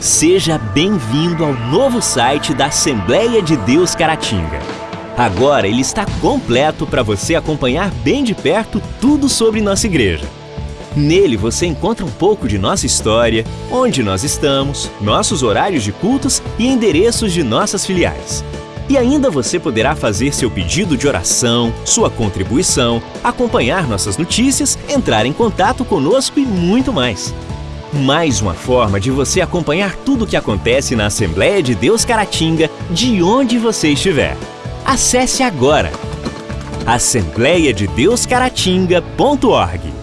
Seja bem-vindo ao novo site da Assembleia de Deus Caratinga. Agora ele está completo para você acompanhar bem de perto tudo sobre nossa igreja. Nele você encontra um pouco de nossa história, onde nós estamos, nossos horários de cultos e endereços de nossas filiais. E ainda você poderá fazer seu pedido de oração, sua contribuição, acompanhar nossas notícias, entrar em contato conosco e muito mais. Mais uma forma de você acompanhar tudo o que acontece na Assembleia de Deus Caratinga, de onde você estiver. Acesse agora assembleiadedeuscaratinga.org